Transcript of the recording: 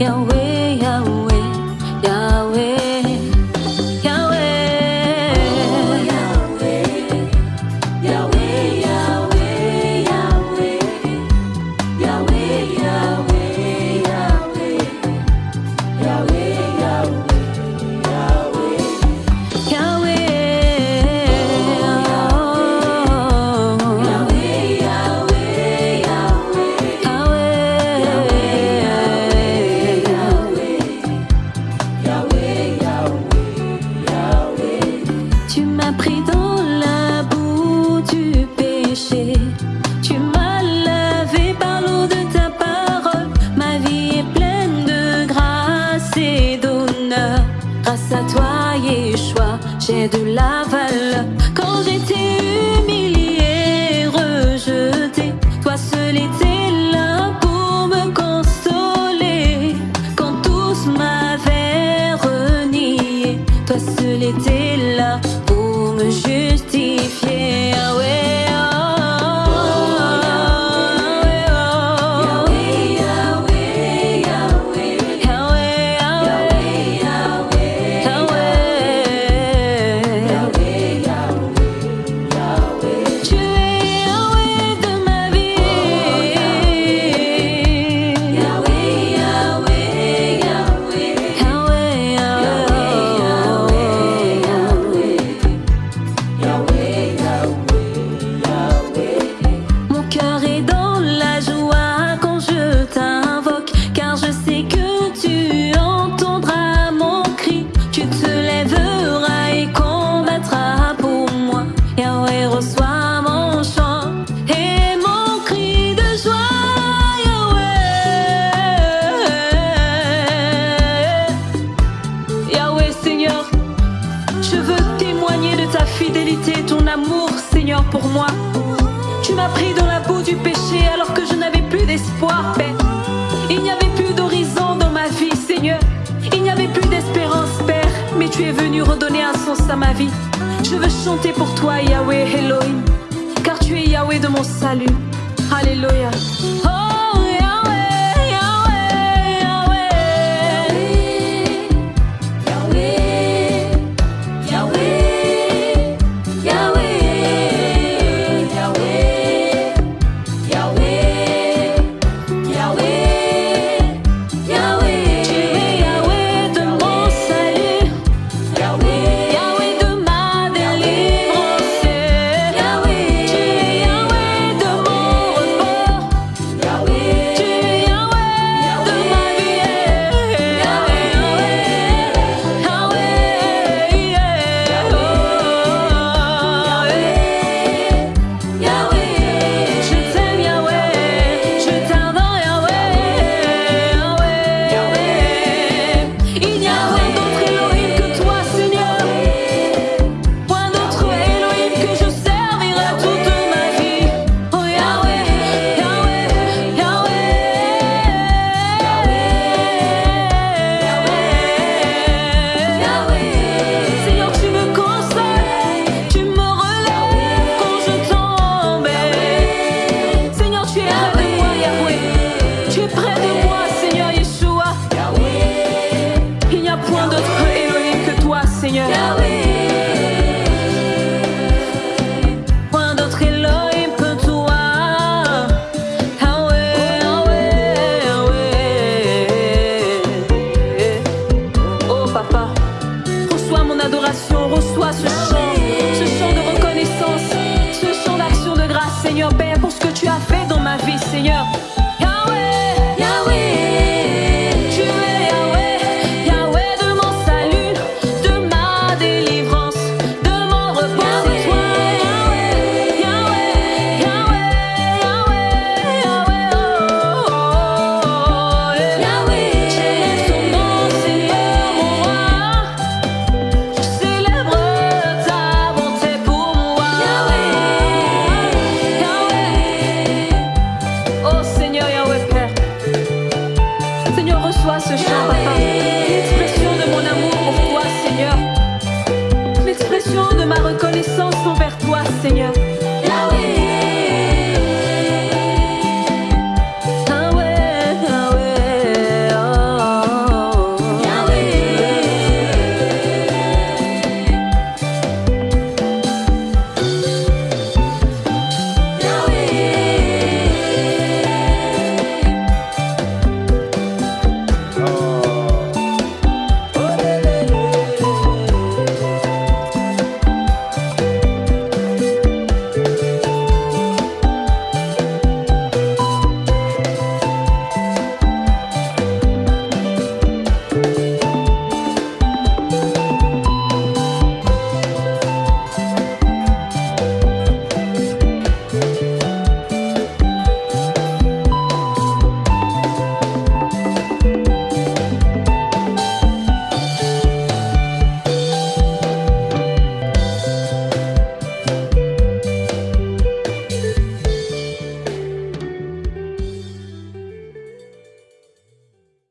Yeah, we're pour me justifier. pour moi. Tu m'as pris dans la boue du péché alors que je n'avais plus d'espoir, Père. Il n'y avait plus d'horizon dans ma vie, Seigneur. Il n'y avait plus d'espérance, Père. Mais tu es venu redonner un sens à ma vie. Je veux chanter pour toi, Yahweh Elohim. Car tu es Yahweh de mon salut. Alléluia.